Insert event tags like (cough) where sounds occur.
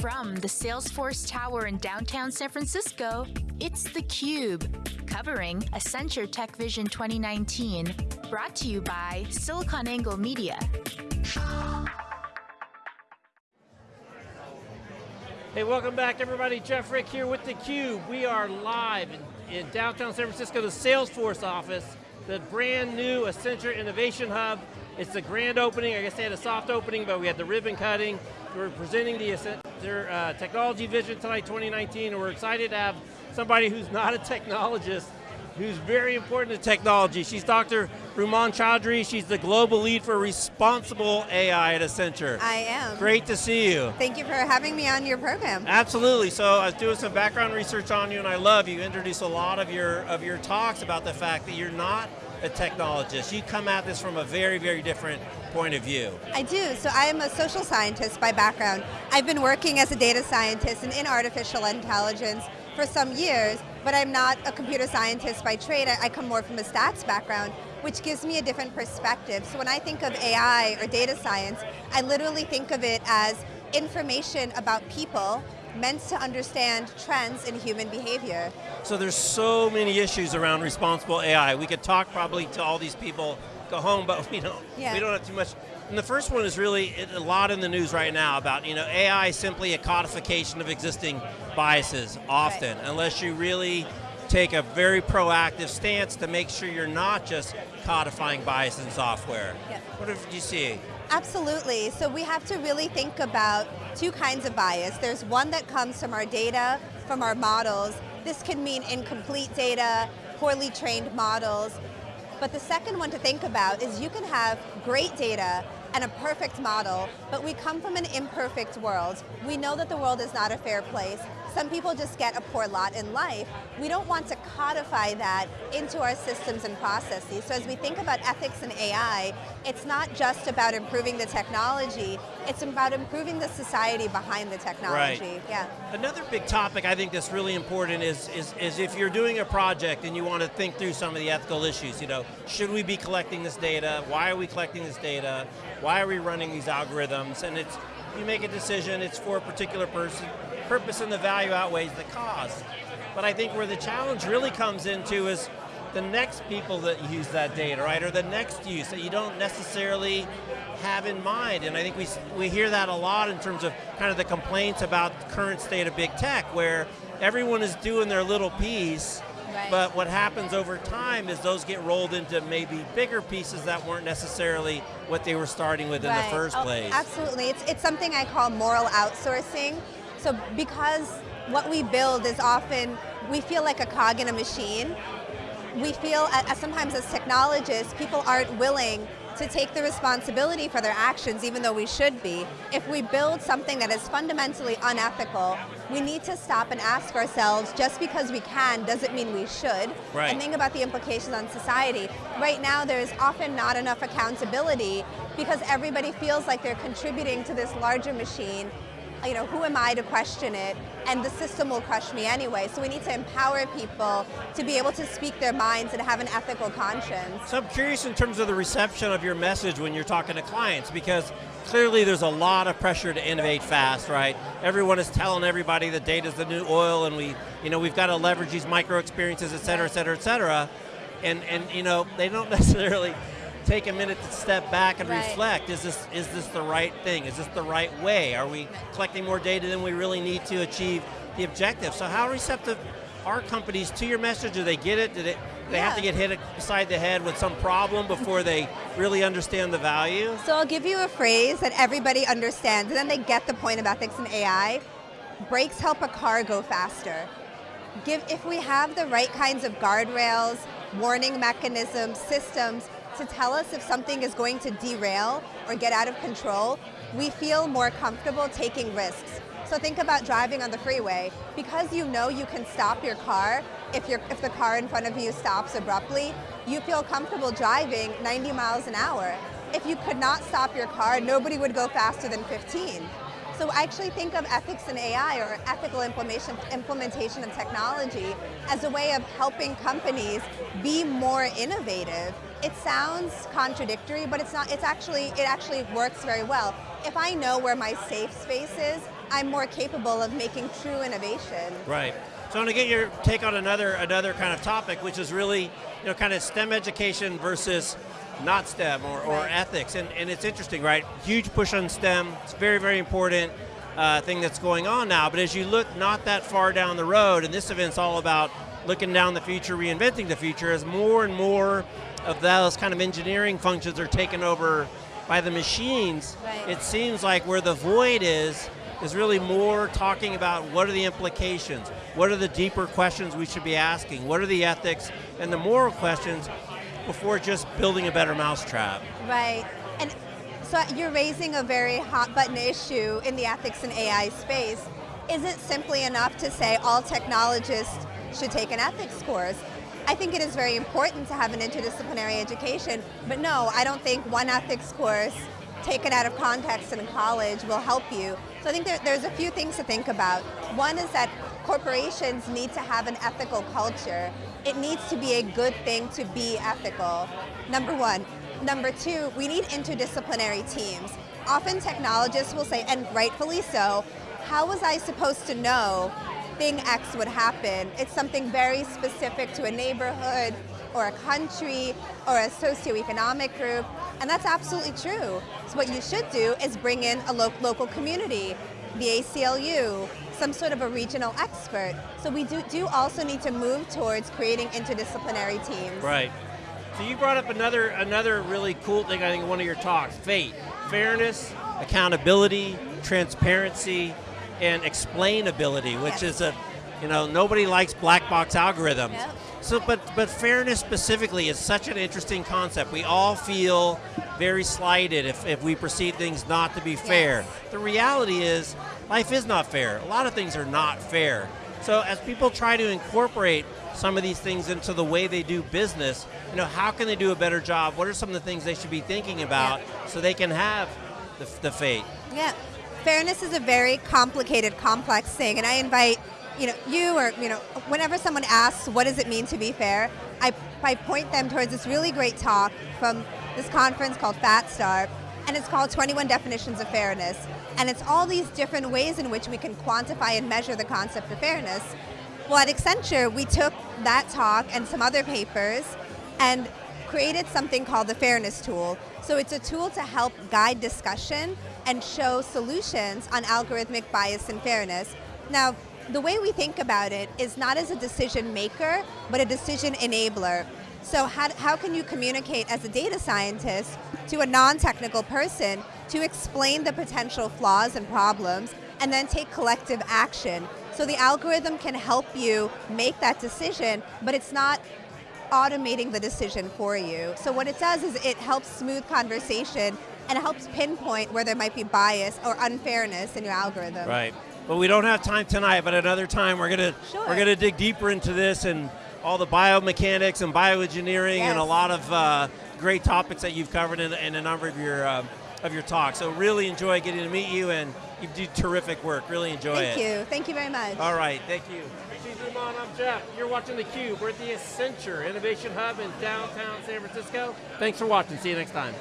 From the Salesforce Tower in downtown San Francisco, it's theCUBE, covering Accenture Tech Vision 2019, brought to you by SiliconANGLE Media. Hey, welcome back everybody. Jeff Frick here with theCUBE. We are live in, in downtown San Francisco, the Salesforce office, the brand new Accenture Innovation Hub. It's the grand opening, I guess they had a soft opening, but we had the ribbon cutting. We're presenting the Accenture uh, Technology Vision tonight 2019, and we're excited to have somebody who's not a technologist, who's very important to technology. She's Dr. Rumman Chowdhury. She's the global lead for responsible AI at Accenture. I am. Great to see you. Thank you for having me on your program. Absolutely. So I was doing some background research on you, and I love you introduce a lot of your of your talks about the fact that you're not a technologist. You come at this from a very, very different point of view. I do. So I am a social scientist by background. I've been working as a data scientist and in artificial intelligence for some years, but I'm not a computer scientist by trade. I come more from a stats background, which gives me a different perspective. So when I think of AI or data science, I literally think of it as information about people meant to understand trends in human behavior. So there's so many issues around responsible AI. We could talk probably to all these people, go home, but (laughs) we don't, yeah. we don't have too much. And the first one is really a lot in the news right now about, you know, AI is simply a codification of existing biases, often, right. unless you really take a very proactive stance to make sure you're not just codifying bias in software. Yeah. What do you see? Absolutely, so we have to really think about two kinds of bias. There's one that comes from our data, from our models. This can mean incomplete data, poorly trained models. But the second one to think about is you can have great data and a perfect model, but we come from an imperfect world. We know that the world is not a fair place. Some people just get a poor lot in life. We don't want to codify that into our systems and processes. So as we think about ethics and AI, it's not just about improving the technology, it's about improving the society behind the technology. Right. Yeah. Another big topic I think that's really important is, is, is if you're doing a project and you want to think through some of the ethical issues, you know, should we be collecting this data? Why are we collecting this data? Why are we running these algorithms? And it's, you make a decision, it's for a particular person, purpose and the value outweighs the cost. But I think where the challenge really comes into is the next people that use that data, right, or the next use that you don't necessarily have in mind. And I think we, we hear that a lot in terms of kind of the complaints about the current state of big tech, where everyone is doing their little piece, Right. But what happens over time is those get rolled into maybe bigger pieces that weren't necessarily what they were starting with right. in the first oh, place. Absolutely, it's, it's something I call moral outsourcing. So because what we build is often, we feel like a cog in a machine, we feel, as sometimes as technologists, people aren't willing to take the responsibility for their actions even though we should be. If we build something that is fundamentally unethical, we need to stop and ask ourselves, just because we can doesn't mean we should, right. and think about the implications on society. Right now there's often not enough accountability because everybody feels like they're contributing to this larger machine you know, who am I to question it? And the system will crush me anyway. So we need to empower people to be able to speak their minds and have an ethical conscience. So I'm curious in terms of the reception of your message when you're talking to clients, because clearly there's a lot of pressure to innovate fast, right? Everyone is telling everybody that data's the new oil and we, you know, we've got to leverage these micro experiences, et cetera, et cetera, et cetera. And, and you know, they don't (laughs) necessarily take a minute to step back and right. reflect. Is this, is this the right thing? Is this the right way? Are we collecting more data than we really need to achieve the objective? So how receptive are companies to your message? Do they get it? Do they, they yeah. have to get hit beside the head with some problem before they really understand the value? So I'll give you a phrase that everybody understands, and then they get the point of ethics and AI. Brakes help a car go faster. Give, if we have the right kinds of guardrails, warning mechanisms, systems, to tell us if something is going to derail or get out of control, we feel more comfortable taking risks. So think about driving on the freeway. Because you know you can stop your car if, if the car in front of you stops abruptly, you feel comfortable driving 90 miles an hour. If you could not stop your car, nobody would go faster than 15. So I actually think of ethics in AI or ethical implementation, implementation of technology as a way of helping companies be more innovative. It sounds contradictory, but it's not, it's actually, it actually works very well. If I know where my safe space is, I'm more capable of making true innovation. Right. So I want to get your take on another another kind of topic, which is really, you know, kind of STEM education versus not STEM or, or Right. ethics. And, and it's interesting, right? Huge push on STEM. It's very, very important uh, thing that's going on now. But as you look not that far down the road, and this event's all about looking down the future, reinventing the future, as more and more of those kind of engineering functions are taken over by the machines, Right. it seems like where the void is, is really more talking about what are the implications, what are the deeper questions we should be asking, what are the ethics and the moral questions before just building a better mousetrap. Right. And so you're raising a very hot button issue in the ethics and AI space. Is it simply enough to say all technologists should take an ethics course? I think it is very important to have an interdisciplinary education, but no, I don't think one ethics course taken out of context in college will help you. So I think there, there's a few things to think about. One is that corporations need to have an ethical culture. It needs to be a good thing to be ethical, number one. Number two, we need interdisciplinary teams. Often technologists will say, and rightfully so, how was I supposed to know thing X would happen? It's something very specific to a neighborhood or a country or a socioeconomic group, and that's absolutely true. So what you should do is bring in a lo local community, the ACLU, some sort of a regional expert. So we do, do also need to move towards creating interdisciplinary teams. Right. So you brought up another another really cool thing I think in one of your talks, fate, fairness, accountability, transparency, and explainability, which Yes. is a you know, nobody likes black box algorithms. Yep. So but but fairness specifically is such an interesting concept. We all feel very slighted if, if we perceive things not to be fair. Yes. The reality is life is not fair. A lot of things are not fair. So as people try to incorporate some of these things into the way they do business, you know, how can they do a better job? What are some of the things they should be thinking about so they can have the, the fate? Yeah, fairness is a very complicated, complex thing, and I invite you know you or you know whenever someone asks what does it mean to be fair, I, I point them towards this really great talk from this conference called Fat Start, and it's called 21 Definitions of Fairness, and it's all these different ways in which we can quantify and measure the concept of fairness. Well, at Accenture, we took that talk and some other papers and created something called the Fairness Tool. So it's a tool to help guide discussion and show solutions on algorithmic bias and fairness. Now, the way we think about it is not as a decision maker, but a decision enabler. So how, how can you communicate as a data scientist to a non-technical person to explain the potential flaws and problems and then take collective action? So the algorithm can help you make that decision, but it's not automating the decision for you. So what it does is it helps smooth conversation and it helps pinpoint where there might be bias or unfairness in your algorithm. Right. Well, we don't have time tonight, but another time we're gonna Sure. we're gonna dig deeper into this and all the biomechanics and bioengineering and a lot of uh, great topics that you've covered in, in a number of your uh, of your talks. So really enjoy getting to meet you, and you do terrific work. Really enjoy Thank it. Thank you. Thank you very much. All right, thank you. She's Rumman, I'm Jeff. You're watching theCUBE. We're at the Accenture Innovation Hub in downtown San Francisco. Thanks for watching. See you next time.